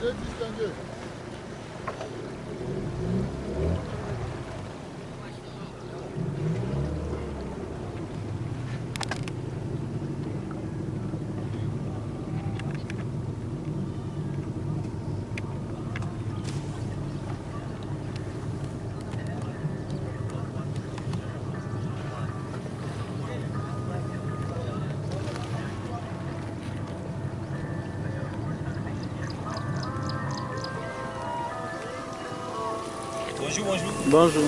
60 тысяч тенге. Bonjour, bonjour. Bonjour.